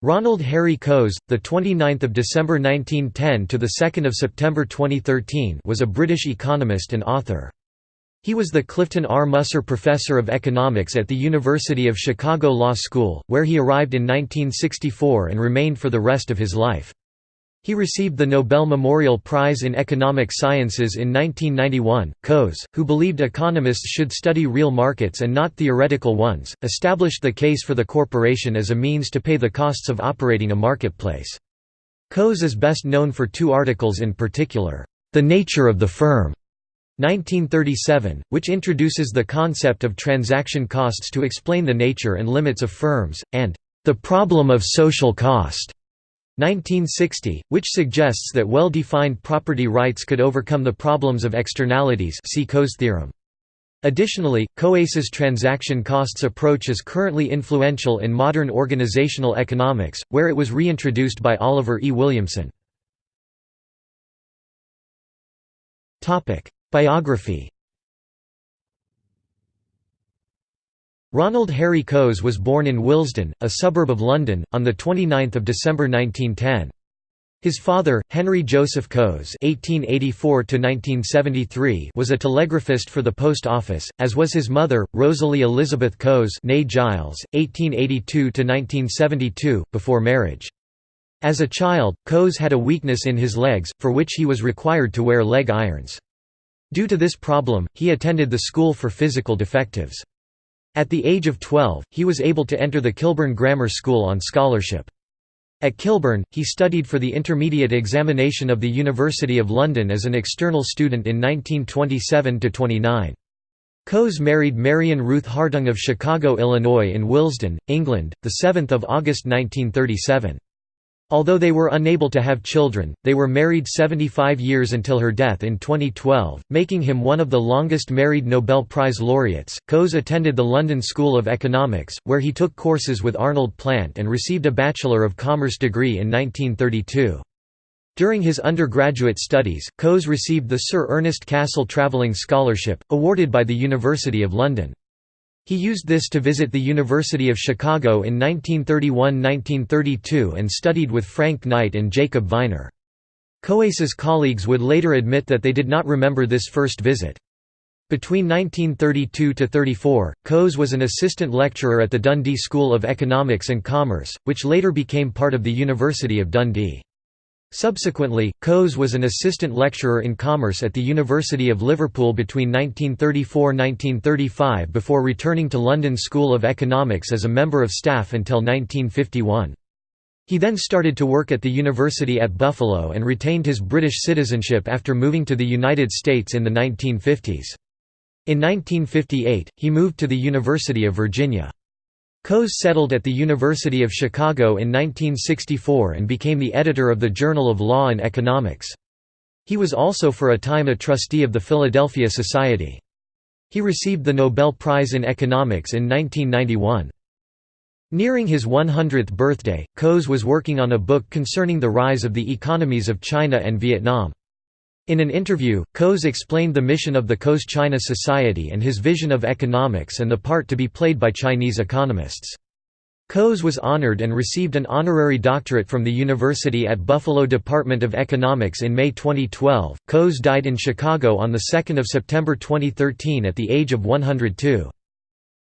Ronald Harry Coase, the 29th of December 1910 to the 2nd of September 2013, was a British economist and author. He was the Clifton R. Musser Professor of Economics at the University of Chicago Law School, where he arrived in 1964 and remained for the rest of his life. He received the Nobel Memorial Prize in Economic Sciences in 1991. Coase, who believed economists should study real markets and not theoretical ones, established the case for the corporation as a means to pay the costs of operating a marketplace. Coase is best known for two articles in particular, The Nature of the Firm, 1937, which introduces the concept of transaction costs to explain the nature and limits of firms, and The Problem of Social Cost, 1960, which suggests that well-defined property rights could overcome the problems of externalities see Coase theorem. Additionally, Coase's transaction costs approach is currently influential in modern organizational economics, where it was reintroduced by Oliver E. Williamson. Biography Ronald Harry Coase was born in Willesden, a suburb of London, on 29 December 1910. His father, Henry Joseph Coase (1884–1973), was a telegraphist for the post office, as was his mother, Rosalie Elizabeth Coase (née Giles, 1882–1972), before marriage. As a child, Coase had a weakness in his legs, for which he was required to wear leg irons. Due to this problem, he attended the School for Physical Defectives. At the age of 12, he was able to enter the Kilburn Grammar School on scholarship. At Kilburn, he studied for the intermediate examination of the University of London as an external student in 1927–29. Coase married Marion Ruth Hartung of Chicago, Illinois in Willesden, England, 7 August 1937. Although they were unable to have children, they were married 75 years until her death in 2012, making him one of the longest married Nobel Prize laureates. Coase attended the London School of Economics, where he took courses with Arnold Plant and received a Bachelor of Commerce degree in 1932. During his undergraduate studies, Coase received the Sir Ernest Cassel Travelling Scholarship, awarded by the University of London. He used this to visit the University of Chicago in 1931–1932 and studied with Frank Knight and Jacob Viner. Coase's colleagues would later admit that they did not remember this first visit. Between 1932–34, Coase was an assistant lecturer at the Dundee School of Economics and Commerce, which later became part of the University of Dundee. Subsequently, Coase was an assistant lecturer in commerce at the University of Liverpool between 1934–1935 before returning to London School of Economics as a member of staff until 1951. He then started to work at the University at Buffalo and retained his British citizenship after moving to the United States in the 1950s. In 1958, he moved to the University of Virginia. Coase settled at the University of Chicago in 1964 and became the editor of the Journal of Law and Economics. He was also for a time a trustee of the Philadelphia Society. He received the Nobel Prize in Economics in 1991. Nearing his 100th birthday, Coase was working on a book concerning the rise of the economies of China and Vietnam. In an interview, Coase explained the mission of the Coase China Society and his vision of economics and the part to be played by Chinese economists. Coase was honored and received an honorary doctorate from the University at Buffalo Department of Economics in May 2012. Coase died in Chicago on 2 September 2013 at the age of 102.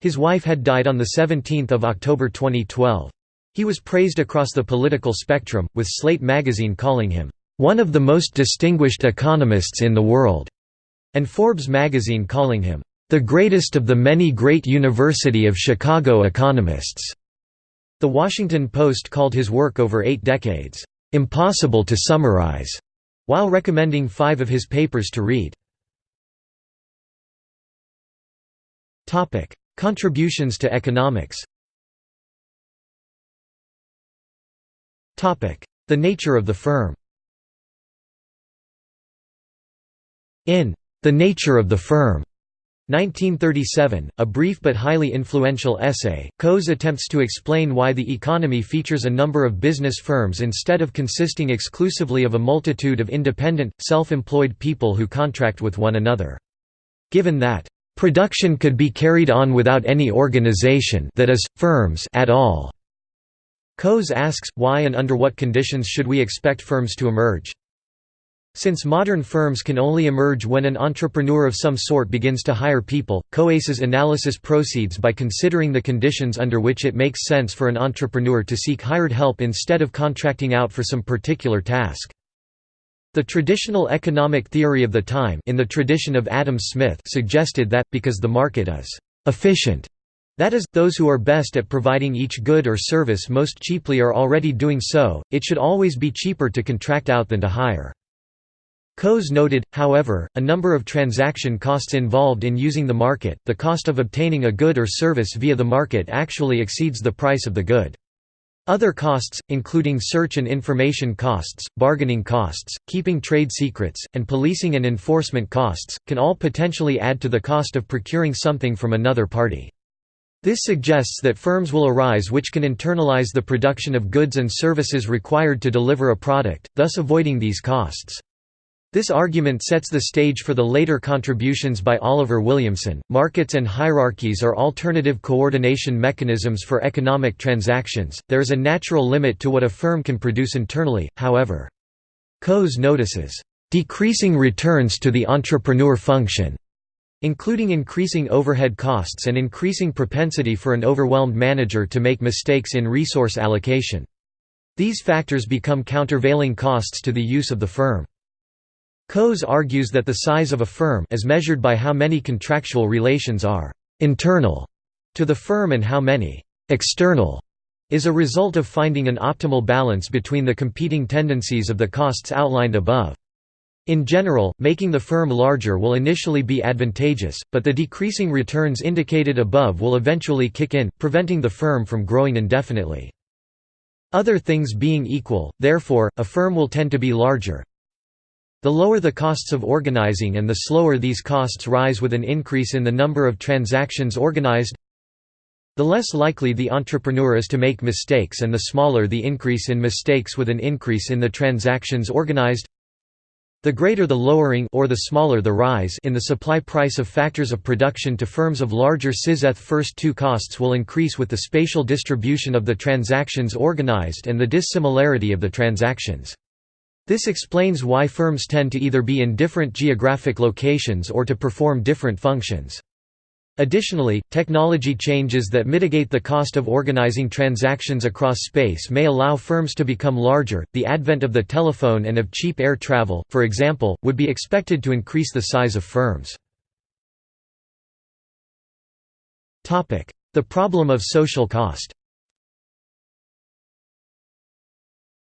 His wife had died on 17 October 2012. He was praised across the political spectrum, with Slate magazine calling him, one of the most distinguished economists in the world, and Forbes magazine calling him, the greatest of the many great University of Chicago economists. The Washington Post called his work over eight decades, impossible to summarize, while recommending five of his papers to read. Contributions to economics The nature of the firm In The Nature of the Firm, 1937, a brief but highly influential essay, Coase attempts to explain why the economy features a number of business firms instead of consisting exclusively of a multitude of independent, self-employed people who contract with one another. Given that, "...production could be carried on without any organization that is, firms at all." Coase asks, why and under what conditions should we expect firms to emerge? Since modern firms can only emerge when an entrepreneur of some sort begins to hire people, Coase's analysis proceeds by considering the conditions under which it makes sense for an entrepreneur to seek hired help instead of contracting out for some particular task. The traditional economic theory of the time in the tradition of Adam Smith suggested that, because the market is «efficient», that is, those who are best at providing each good or service most cheaply are already doing so, it should always be cheaper to contract out than to hire. Coase noted, however, a number of transaction costs involved in using the market, the cost of obtaining a good or service via the market actually exceeds the price of the good. Other costs, including search and information costs, bargaining costs, keeping trade secrets, and policing and enforcement costs, can all potentially add to the cost of procuring something from another party. This suggests that firms will arise which can internalize the production of goods and services required to deliver a product, thus avoiding these costs. This argument sets the stage for the later contributions by Oliver Williamson. Markets and hierarchies are alternative coordination mechanisms for economic transactions. There is a natural limit to what a firm can produce internally, however. Coase notices, decreasing returns to the entrepreneur function, including increasing overhead costs and increasing propensity for an overwhelmed manager to make mistakes in resource allocation. These factors become countervailing costs to the use of the firm. Coase argues that the size of a firm as measured by how many contractual relations are «internal» to the firm and how many «external» is a result of finding an optimal balance between the competing tendencies of the costs outlined above. In general, making the firm larger will initially be advantageous, but the decreasing returns indicated above will eventually kick in, preventing the firm from growing indefinitely. Other things being equal, therefore, a firm will tend to be larger, the lower the costs of organizing and the slower these costs rise with an increase in the number of transactions organized the less likely the entrepreneur is to make mistakes and the smaller the increase in mistakes with an increase in the transactions organized the greater the lowering or the smaller the rise in the supply price of factors of production to firms of larger size the first two costs will increase with the spatial distribution of the transactions organized and the dissimilarity of the transactions. This explains why firms tend to either be in different geographic locations or to perform different functions. Additionally, technology changes that mitigate the cost of organizing transactions across space may allow firms to become larger. The advent of the telephone and of cheap air travel, for example, would be expected to increase the size of firms. Topic: The problem of social cost.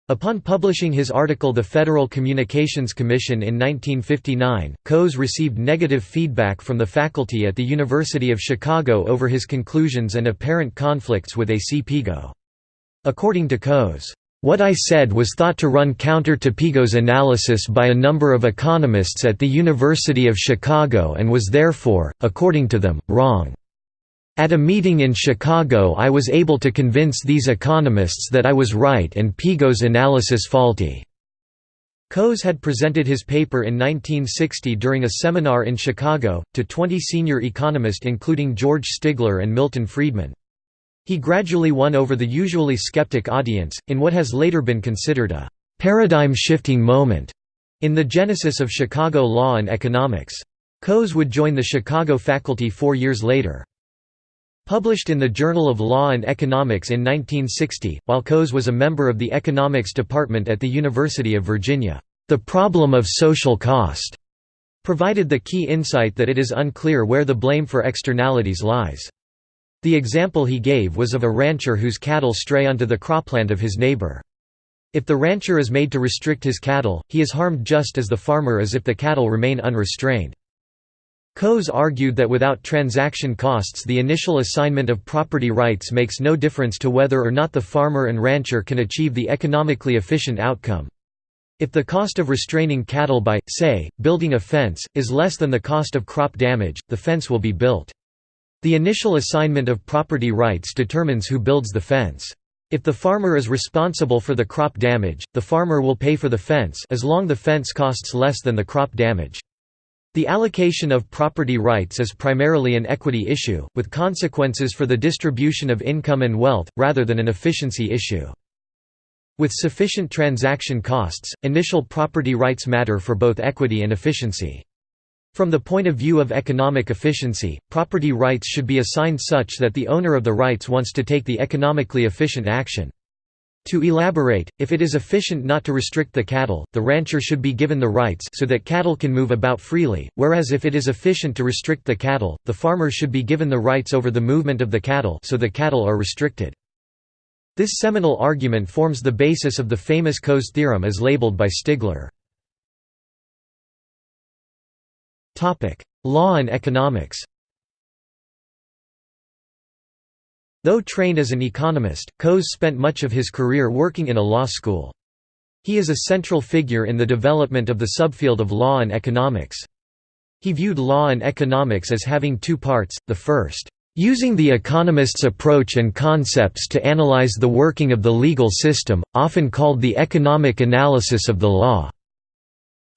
Upon publishing his article The Federal Communications Commission in 1959, Coase received negative feedback from the faculty at the University of Chicago over his conclusions and apparent conflicts with A. C. Pigou. According to Coase, "...what I said was thought to run counter to Pigou's analysis by a number of economists at the University of Chicago and was therefore, according to them, wrong." At a meeting in Chicago I was able to convince these economists that I was right and Pigou's analysis faulty. Coase had presented his paper in 1960 during a seminar in Chicago, to 20 senior economists including George Stigler and Milton Friedman. He gradually won over the usually skeptic audience, in what has later been considered a «paradigm-shifting moment» in the genesis of Chicago law and economics. Coase would join the Chicago faculty four years later. Published in the Journal of Law and Economics in 1960, while Coase was a member of the economics department at the University of Virginia, "...the problem of social cost," provided the key insight that it is unclear where the blame for externalities lies. The example he gave was of a rancher whose cattle stray onto the cropland of his neighbor. If the rancher is made to restrict his cattle, he is harmed just as the farmer is if the cattle remain unrestrained. Coase argued that without transaction costs the initial assignment of property rights makes no difference to whether or not the farmer and rancher can achieve the economically efficient outcome. If the cost of restraining cattle by, say, building a fence, is less than the cost of crop damage, the fence will be built. The initial assignment of property rights determines who builds the fence. If the farmer is responsible for the crop damage, the farmer will pay for the fence as long the fence costs less than the crop damage. The allocation of property rights is primarily an equity issue, with consequences for the distribution of income and wealth, rather than an efficiency issue. With sufficient transaction costs, initial property rights matter for both equity and efficiency. From the point of view of economic efficiency, property rights should be assigned such that the owner of the rights wants to take the economically efficient action. To elaborate, if it is efficient not to restrict the cattle, the rancher should be given the rights so that cattle can move about freely, whereas if it is efficient to restrict the cattle, the farmer should be given the rights over the movement of the cattle so the cattle are restricted. This seminal argument forms the basis of the famous Coase theorem as labeled by Stigler. Law and economics Though trained as an economist, Coase spent much of his career working in a law school. He is a central figure in the development of the subfield of law and economics. He viewed law and economics as having two parts, the first, "...using the economist's approach and concepts to analyze the working of the legal system, often called the economic analysis of the law",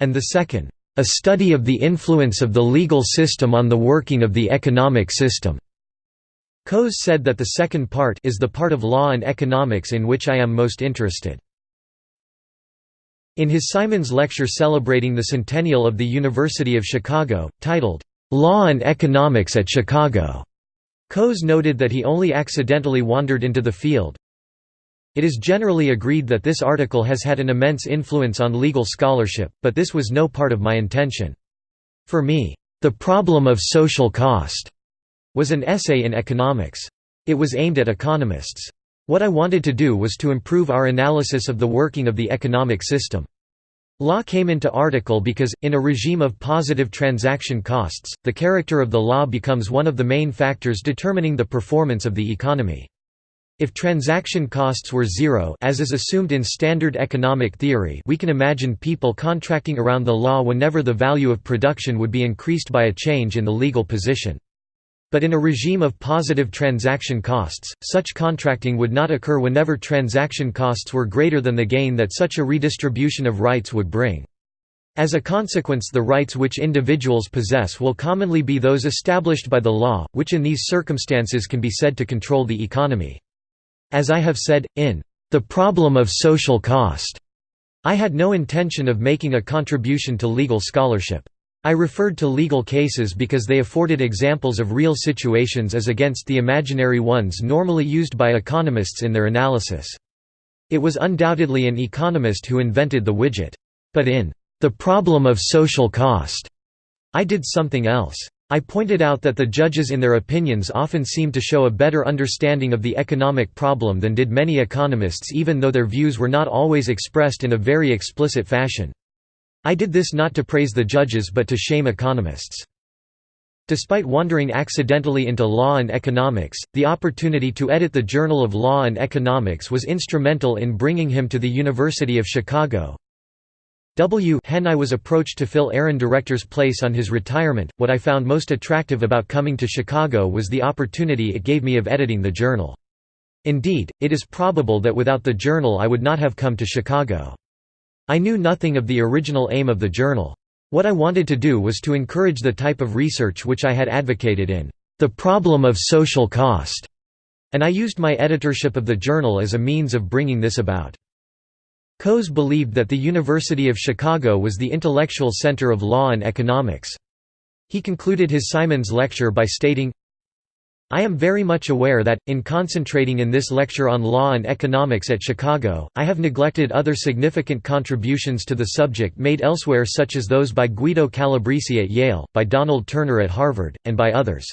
and the second, "...a study of the influence of the legal system on the working of the economic system." Coase said that the second part is the part of law and economics in which I am most interested. In his Simons lecture celebrating the centennial of the University of Chicago, titled, "'Law and Economics at Chicago'", Coase noted that he only accidentally wandered into the field. It is generally agreed that this article has had an immense influence on legal scholarship, but this was no part of my intention. For me, the problem of social cost was an essay in economics. It was aimed at economists. What I wanted to do was to improve our analysis of the working of the economic system. Law came into article because, in a regime of positive transaction costs, the character of the law becomes one of the main factors determining the performance of the economy. If transaction costs were zero as is assumed in standard economic theory we can imagine people contracting around the law whenever the value of production would be increased by a change in the legal position. But in a regime of positive transaction costs, such contracting would not occur whenever transaction costs were greater than the gain that such a redistribution of rights would bring. As a consequence the rights which individuals possess will commonly be those established by the law, which in these circumstances can be said to control the economy. As I have said, in The Problem of Social Cost, I had no intention of making a contribution to legal scholarship. I referred to legal cases because they afforded examples of real situations as against the imaginary ones normally used by economists in their analysis. It was undoubtedly an economist who invented the widget. But in The Problem of Social Cost, I did something else. I pointed out that the judges in their opinions often seemed to show a better understanding of the economic problem than did many economists even though their views were not always expressed in a very explicit fashion. I did this not to praise the judges but to shame economists. Despite wandering accidentally into law and economics, the opportunity to edit the Journal of Law and Economics was instrumental in bringing him to the University of Chicago. W. Hen I was approached to fill Aaron Director's place on his retirement. What I found most attractive about coming to Chicago was the opportunity it gave me of editing the journal. Indeed, it is probable that without the journal I would not have come to Chicago. I knew nothing of the original aim of the journal. What I wanted to do was to encourage the type of research which I had advocated in The Problem of Social Cost, and I used my editorship of the journal as a means of bringing this about. Coase believed that the University of Chicago was the intellectual center of law and economics. He concluded his Simons lecture by stating, I am very much aware that, in concentrating in this lecture on law and economics at Chicago, I have neglected other significant contributions to the subject made elsewhere such as those by Guido Calabresi at Yale, by Donald Turner at Harvard, and by others.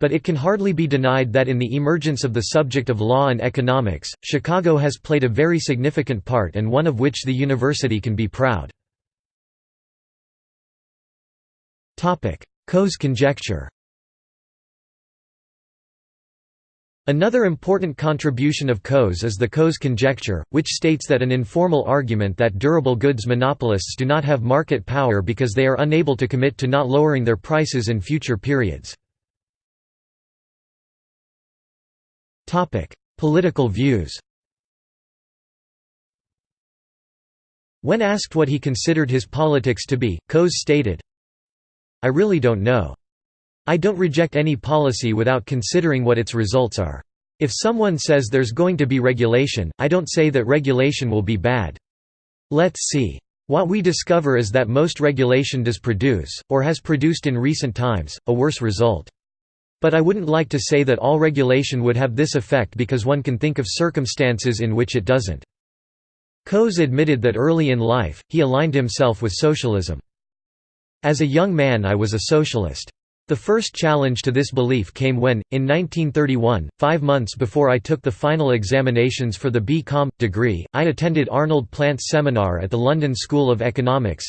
But it can hardly be denied that in the emergence of the subject of law and economics, Chicago has played a very significant part and one of which the university can be proud. Coase conjecture Another important contribution of Coase is the Coase conjecture, which states that an informal argument that durable goods monopolists do not have market power because they are unable to commit to not lowering their prices in future periods. Political views When asked what he considered his politics to be, Coase stated, I really don't know. I don't reject any policy without considering what its results are. If someone says there's going to be regulation, I don't say that regulation will be bad. Let's see. What we discover is that most regulation does produce, or has produced in recent times, a worse result. But I wouldn't like to say that all regulation would have this effect because one can think of circumstances in which it doesn't. Coase admitted that early in life, he aligned himself with socialism. As a young man I was a socialist. The first challenge to this belief came when, in 1931, five months before I took the final examinations for the B.Com. degree, I attended Arnold Plant's seminar at the London School of Economics.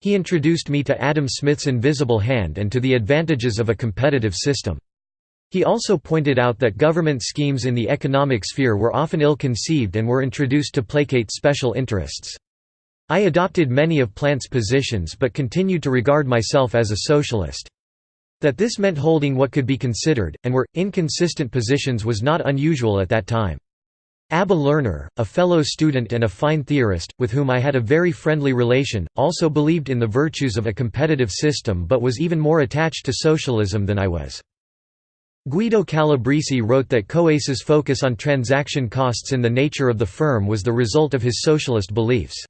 He introduced me to Adam Smith's invisible hand and to the advantages of a competitive system. He also pointed out that government schemes in the economic sphere were often ill-conceived and were introduced to placate special interests. I adopted many of Plant's positions but continued to regard myself as a socialist. That this meant holding what could be considered, and were, inconsistent positions was not unusual at that time. Abba Lerner, a fellow student and a fine theorist, with whom I had a very friendly relation, also believed in the virtues of a competitive system but was even more attached to socialism than I was. Guido Calabresi wrote that Coase's focus on transaction costs in the nature of the firm was the result of his socialist beliefs.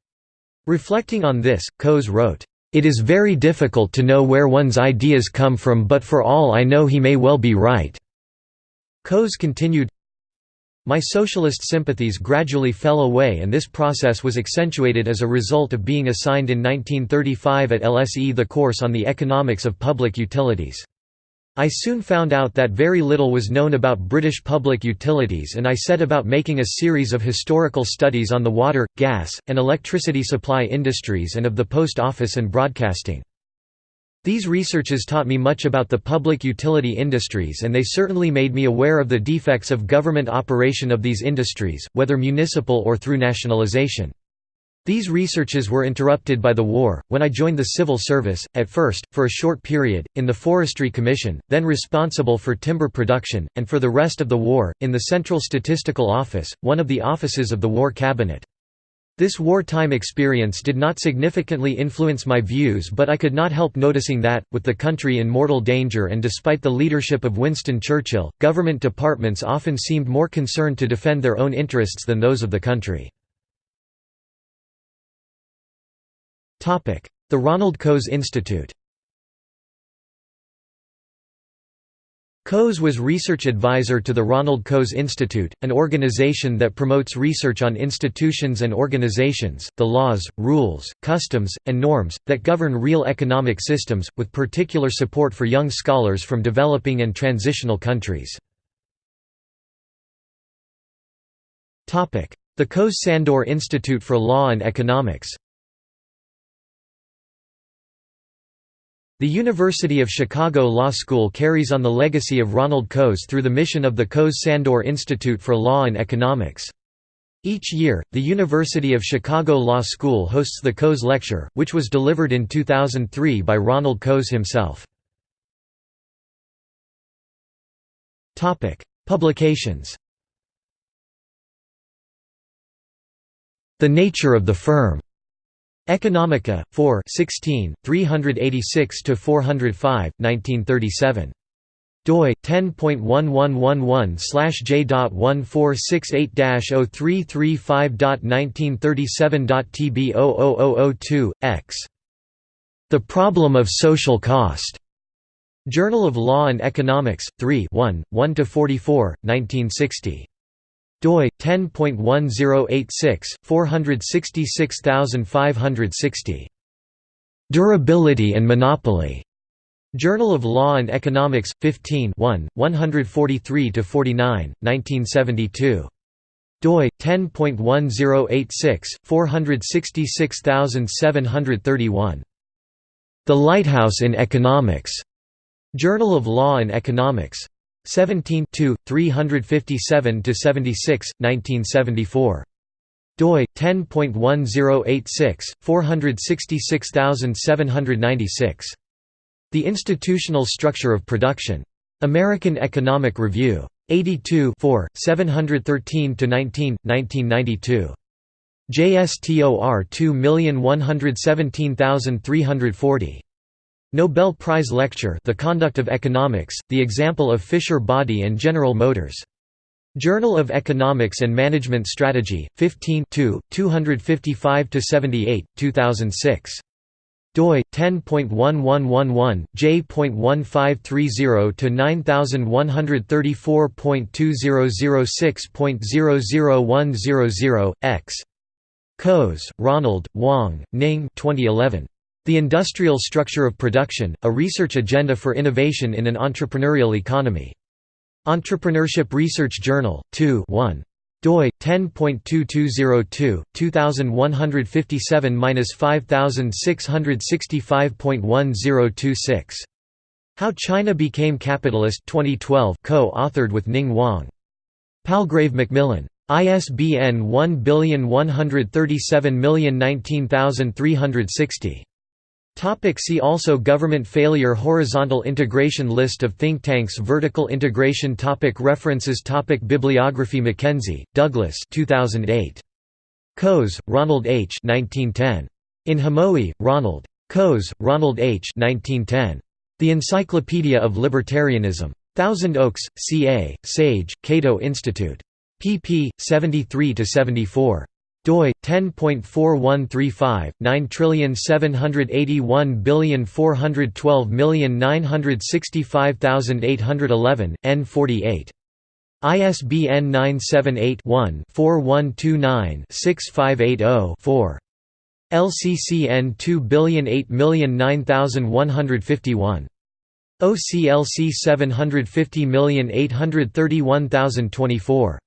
Reflecting on this, Coase wrote, "...it is very difficult to know where one's ideas come from but for all I know he may well be right." Coase continued, My socialist sympathies gradually fell away and this process was accentuated as a result of being assigned in 1935 at LSE the course on the economics of public utilities. I soon found out that very little was known about British public utilities and I set about making a series of historical studies on the water, gas, and electricity supply industries and of the post office and broadcasting. These researches taught me much about the public utility industries and they certainly made me aware of the defects of government operation of these industries, whether municipal or through nationalisation. These researches were interrupted by the war, when I joined the civil service, at first, for a short period, in the Forestry Commission, then responsible for timber production, and for the rest of the war, in the Central Statistical Office, one of the offices of the War Cabinet. This wartime experience did not significantly influence my views but I could not help noticing that, with the country in mortal danger and despite the leadership of Winston Churchill, government departments often seemed more concerned to defend their own interests than those of the country. The Ronald Coase Institute. Coase was research advisor to the Ronald Coase Institute, an organization that promotes research on institutions and organizations, the laws, rules, customs, and norms, that govern real economic systems, with particular support for young scholars from developing and transitional countries. The Coase-Sandor Institute for Law and Economics The University of Chicago Law School carries on the legacy of Ronald Coase through the mission of the Coase-Sandor Institute for Law and Economics. Each year, the University of Chicago Law School hosts the Coase Lecture, which was delivered in 2003 by Ronald Coase himself. Publications The nature of the firm Economica, 4 16, 386–405, 1937 doi 10.1111/j.1468-0335.1937.tb00002 X. The Problem of Social Cost. Journal of Law and Economics 3 1 1 to 44 1960 doi 10.1086 466560 Durability and Monopoly. Journal of Law and Economics 15 1 143 49, 1972 doi 10.1086 466731 The Lighthouse in Economics. Journal of Law and Economics 17 357 to 76, 1974. doi 10.1086 466796. The Institutional Structure of Production. American Economic Review. 82 4, 713 to 19, 1992. JSTOR 2117340. Nobel Prize Lecture The Conduct of Economics, The Example of Fisher Body and General Motors. Journal of Economics and Management Strategy, 15 255–78, 2006 doi 10.1111 j.1530 to 9134.2006.00100 x Coase, Ronald, Wang, Ning 2011. The Industrial Structure of Production, A Research Agenda for Innovation in an Entrepreneurial Economy. Entrepreneurship Research Journal, 2 1 doi 10.2202 2155-5665.1026 How China Became Capitalist 2012 co-authored with Ning Wang. Palgrave Macmillan. ISBN 1137019360 Topic see also Government failure Horizontal integration List of think tanks Vertical integration topic References topic Bibliography Mackenzie, Douglas 2008. Coase, Ronald H. 1910. In Hamowy, Ronald. Coase, Ronald H. 1910. The Encyclopedia of Libertarianism. Thousand Oaks, CA, Sage, Cato Institute. pp. 73–74 doi 10.4135 9781412965811 n48 ISBN 978-1-4129-6580-4. LCCN 2008009151. OCLC 750831024.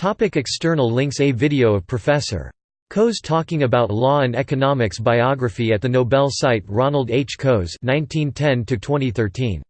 Topic external links A video of Professor. Coase talking about law and economics biography at the Nobel site Ronald H. Coase 1910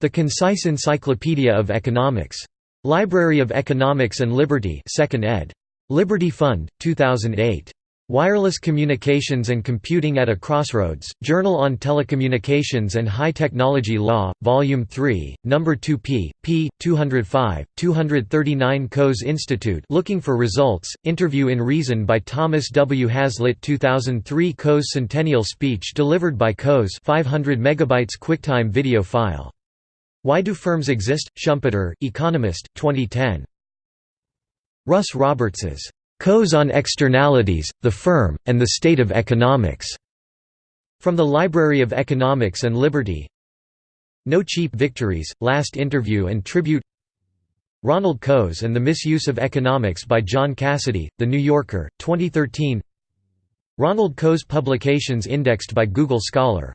The Concise Encyclopedia of Economics. Library of Economics and Liberty 2nd ed. Liberty Fund, 2008. Wireless Communications and Computing at a Crossroads, Journal on Telecommunications and High Technology Law, Volume 3, No. 2 p. p. 205, 239 Coase Institute Looking for Results, Interview in Reason by Thomas W. Hazlett 2003 Coase Centennial Speech delivered by Coase 500 megabytes QuickTime video file. Why Do Firms Exist? Schumpeter, Economist, 2010. Russ Roberts's Coase on Externalities, the Firm, and the State of Economics. From the Library of Economics and Liberty. No Cheap Victories, Last Interview and Tribute. Ronald Coase and the Misuse of Economics by John Cassidy, The New Yorker, 2013 Ronald Coase Publications indexed by Google Scholar